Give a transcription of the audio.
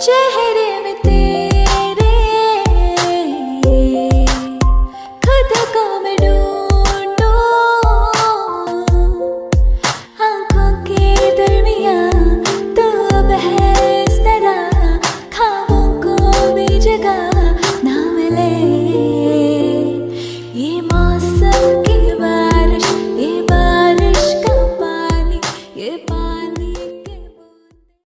चेहरे में तेरे खुद को मैं ढूंढो। आँखों के दरमिया तो अब है इस तरह खाबों को भी जगह ना मिले। ये मौसम की बारिश, ये बारिश का पानी, ये पानी